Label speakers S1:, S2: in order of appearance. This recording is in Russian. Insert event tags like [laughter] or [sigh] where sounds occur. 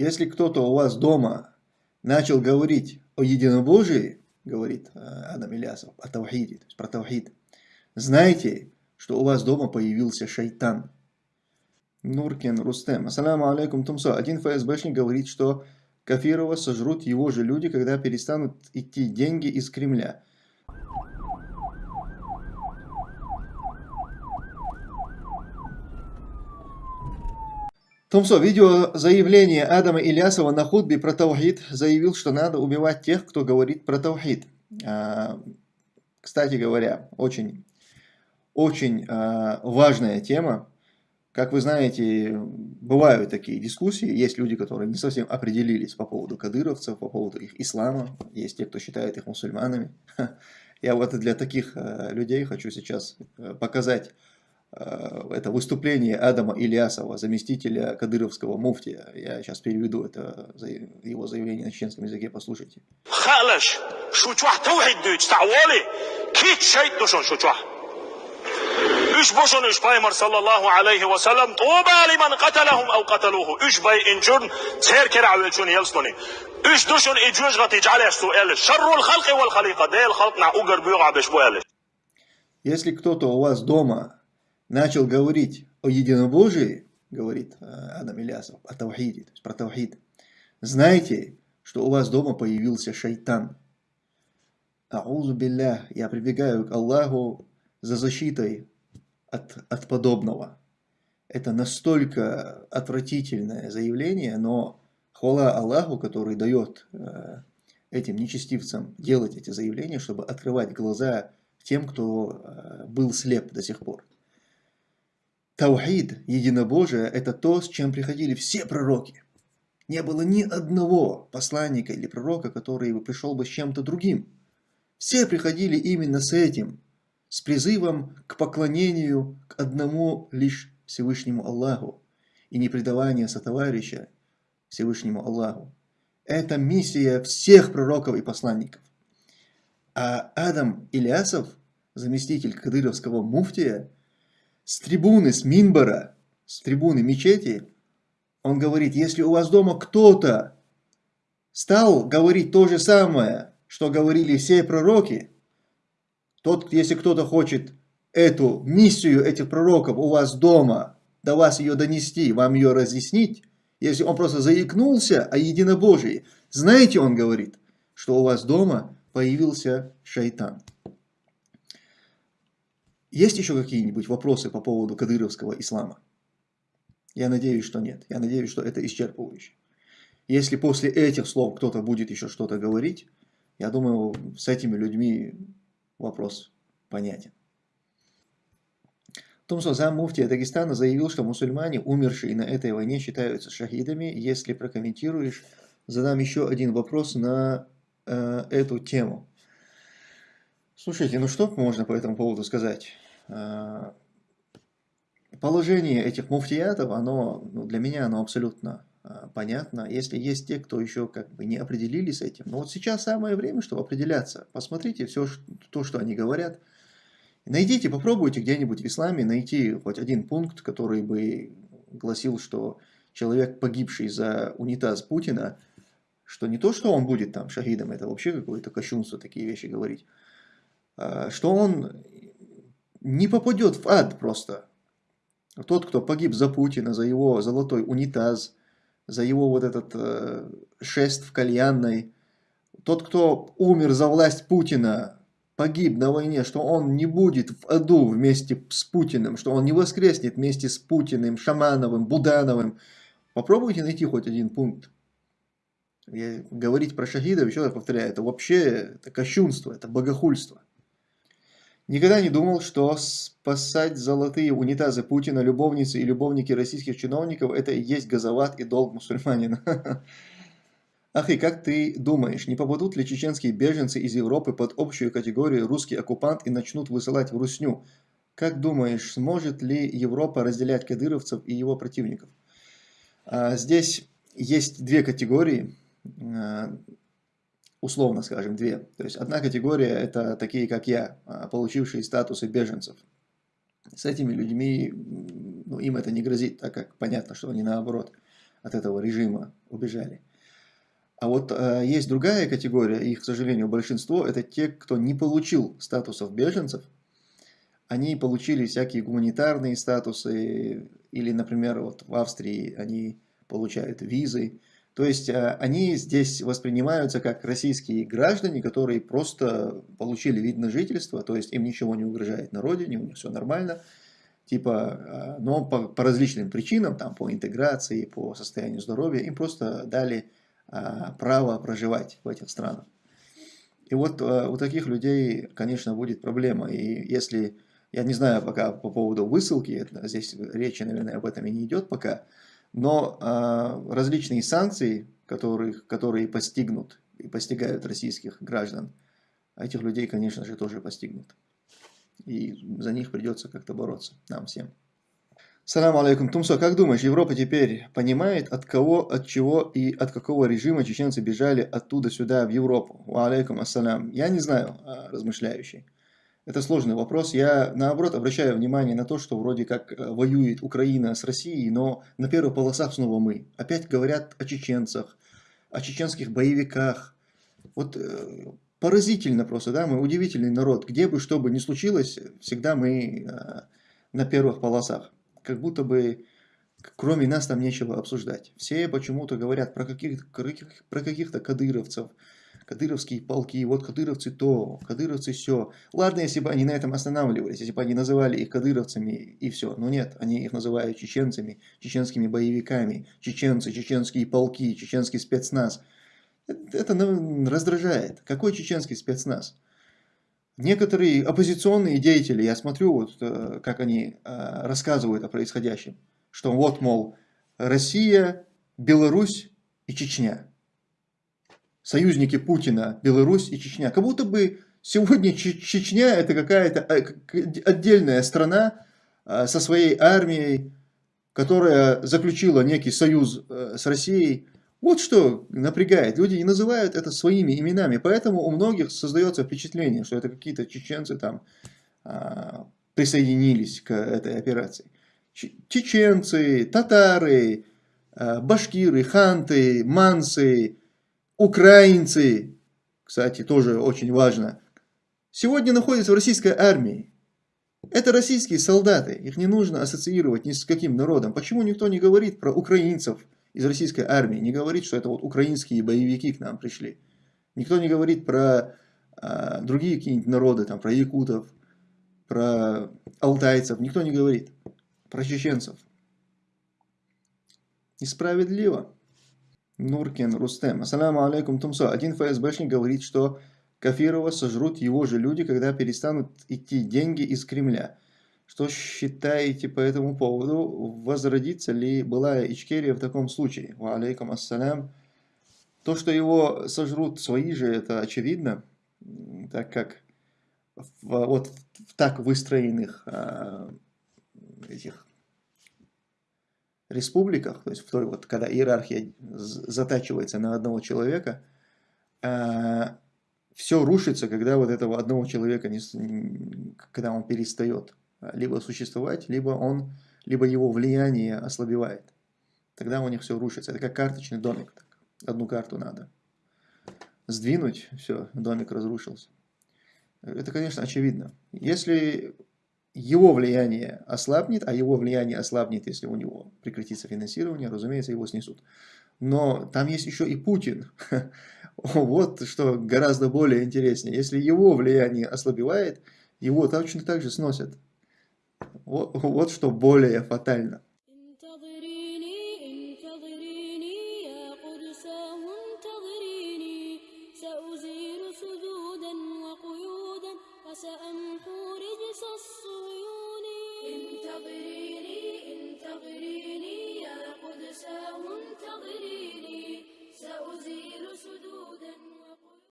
S1: Если кто-то у вас дома начал говорить о единобожии, говорит э, Адам Ильясов, о таухиде, то есть про таухид, знайте, что у вас дома появился шайтан. Нуркин Рустем. Ассаламу алейкум Тумсо. Один ФСБшник говорит, что Кафирова сожрут его же люди, когда перестанут идти деньги из Кремля. Томсо, видео заявление Адама Ильясова на худбе про Таухид заявил, что надо убивать тех, кто говорит про Таухид. А, кстати говоря, очень, очень а, важная тема. Как вы знаете, бывают такие дискуссии, есть люди, которые не совсем определились по поводу кадыровцев, по поводу их ислама, есть те, кто считает их мусульманами. [laughs] Я вот для таких а, людей хочу сейчас показать это выступление Адама Ильясова, заместителя кадыровского муфтия. Я сейчас переведу это его заявление на чеченском языке, послушайте. Üç boşun üç paymar sallallahu aleyhi ve sellem tuğba limen qatalahum ev qataluhu. Üç bay inçun ser kere avvelçun yelstoni. Üç duşun icüz gati cale suel. Şerrul halqi vel халика. Değil halk на угар бюга беш Если кто-то у вас дома начал говорить о единобожии, говорит э, Адам Ильясов, о Таухиде, то есть про Таухид, знайте, что у вас дома появился шайтан. Аузу билля, я прибегаю к Аллаху за защитой от, от подобного. Это настолько отвратительное заявление, но хвала Аллаху, который дает э, этим нечестивцам делать эти заявления, чтобы открывать глаза тем, кто э, был слеп до сих пор. Таухид, единобожие, это то, с чем приходили все пророки. Не было ни одного посланника или пророка, который бы пришел бы с чем-то другим. Все приходили именно с этим, с призывом к поклонению к одному лишь Всевышнему Аллаху и непредавание сотоварища Всевышнему Аллаху. Это миссия всех пророков и посланников. А Адам Ильясов, заместитель кадыровского муфтия, с трибуны, с Минбара, с трибуны мечети, он говорит, если у вас дома кто-то стал говорить то же самое, что говорили все пророки, тот, если кто-то хочет эту миссию этих пророков у вас дома, до вас ее донести, вам ее разъяснить, если он просто заикнулся о единобожии, знаете, он говорит, что у вас дома появился шайтан. Есть еще какие-нибудь вопросы по поводу кадыровского ислама? Я надеюсь, что нет. Я надеюсь, что это исчерпывающе. Если после этих слов кто-то будет еще что-то говорить, я думаю, с этими людьми вопрос понятен. Тумсо зам муфтия Дагестана заявил, что мусульмане, умершие на этой войне, считаются шахидами. Если прокомментируешь, задам еще один вопрос на э, эту тему. Слушайте, ну что можно по этому поводу сказать? А, положение этих муфтиятов, оно, ну, для меня оно абсолютно а, понятно. Если есть те, кто еще как бы не определились с этим, но вот сейчас самое время, чтобы определяться. Посмотрите все то, что они говорят. Найдите, попробуйте где-нибудь в исламе найти хоть один пункт, который бы гласил, что человек, погибший за унитаз Путина, что не то, что он будет там шахидом, это вообще какое-то кощунство такие вещи говорить, Э, что он не попадет в ад просто. Тот, кто погиб за Путина, за его золотой унитаз, за его вот этот э, шест в кальянной, тот, кто умер за власть Путина, погиб на войне, что он не будет в аду вместе с Путиным, что он не воскреснет вместе с Путиным, Шамановым, Будановым. Попробуйте найти хоть один пункт. Я, говорить про шахидов, еще раз повторяю, это вообще это кощунство, это богохульство. Никогда не думал, что спасать золотые унитазы Путина, любовницы и любовники российских чиновников – это и есть газоват и долг мусульманина. [laughs] Ах, и как ты думаешь, не попадут ли чеченские беженцы из Европы под общую категорию «русский оккупант» и начнут высылать в Русню? Как думаешь, сможет ли Европа разделять кадыровцев и его противников? А, здесь есть две категории а, условно скажем, две. То есть одна категория – это такие, как я, а, получившие статусы беженцев. С этими людьми, ну, им это не грозит, так как понятно, что они наоборот от этого режима убежали. А вот э, есть другая категория, их, к сожалению, большинство, это те, кто не получил статусов беженцев. Они получили всякие гуманитарные статусы, или, например, вот в Австрии они получают визы. То есть э, они здесь воспринимаются как российские граждане, которые просто получили вид на жительство, то есть им ничего не угрожает на родине, у них все нормально. Типа, э, но по, по различным причинам, там, по интеграции, по состоянию здоровья, им просто дали а, право проживать в этих странах. И вот у таких людей, конечно, будет проблема. И если, я не знаю пока по поводу высылки, здесь речи, наверное, об этом и не идет пока, но а, различные санкции, которые, которые постигнут и постигают российских граждан, этих людей, конечно же, тоже постигнут. И за них придется как-то бороться нам всем. Салам алейкум. Тумсо, как думаешь, Европа теперь понимает, от кого, от чего и от какого режима чеченцы бежали оттуда сюда, в Европу? Алейкум ассалям. Я не знаю, а, размышляющий. Это сложный вопрос. Я, наоборот, обращаю внимание на то, что вроде как э, воюет Украина с Россией, но на первых полосах снова мы. Опять говорят о чеченцах, о чеченских боевиках. Вот э, поразительно просто, да, мы удивительный народ. Где бы что бы ни случилось, всегда мы э, на первых полосах как будто бы кроме нас там нечего обсуждать. Все почему-то говорят про каких-то про каких-то кадыровцев, кадыровские полки, вот кадыровцы то, кадыровцы все. Ладно, если бы они на этом останавливались, если бы они называли их кадыровцами и все. Но нет, они их называют чеченцами, чеченскими боевиками, чеченцы, чеченские полки, чеченский спецназ. Это, это раздражает. Какой чеченский спецназ? Некоторые оппозиционные деятели, я смотрю, вот, э, как они э, рассказывают о происходящем, что вот, мол, Россия, Беларусь и Чечня. Союзники Путина, Беларусь и Чечня. Как будто бы сегодня Чечня это какая-то э, отдельная страна со своей армией, которая заключила некий союз с Россией. Вот что напрягает. Люди не называют это своими именами, поэтому у многих создается впечатление, что это какие-то чеченцы там а, присоединились к этой операции. Чеченцы, татары, башкиры, ханты, мансы, украинцы, кстати, тоже очень важно, сегодня находятся в российской армии. Это российские солдаты, их не нужно ассоциировать ни с каким народом. Почему никто не говорит про украинцев, из российской армии не говорит, что это вот украинские боевики к нам пришли. Никто не говорит про а, другие какие-нибудь народы, там, про якутов, про алтайцев. Никто не говорит про чеченцев. Несправедливо. Нуркин Рустем. Ассаламу алейкум Тумсо. Один ФСБшник говорит, что Кафирова сожрут его же люди, когда перестанут идти деньги из Кремля. Что считаете по этому поводу? Возродится ли была Ичкерия в таком случае? Ва алейкум ассалям. То, что его сожрут свои же, это очевидно, так как в, вот в так выстроенных а, этих республиках, то есть в той вот, когда иерархия затачивается на одного человека, а, все рушится, когда вот этого одного человека, не, когда он перестает либо существовать, либо, он, либо его влияние ослабевает. Тогда у них все рушится. Это как карточный домик. Так. Одну карту надо сдвинуть, все, домик разрушился. Это, конечно, очевидно. Если его влияние ослабнет, а его влияние ослабнет, если у него прекратится финансирование, разумеется, его снесут. Но там есть еще и Путин. [laughs] Вот что гораздо более интереснее. Если его влияние ослабевает, его точно так же сносят. Вот, вот что более фатально.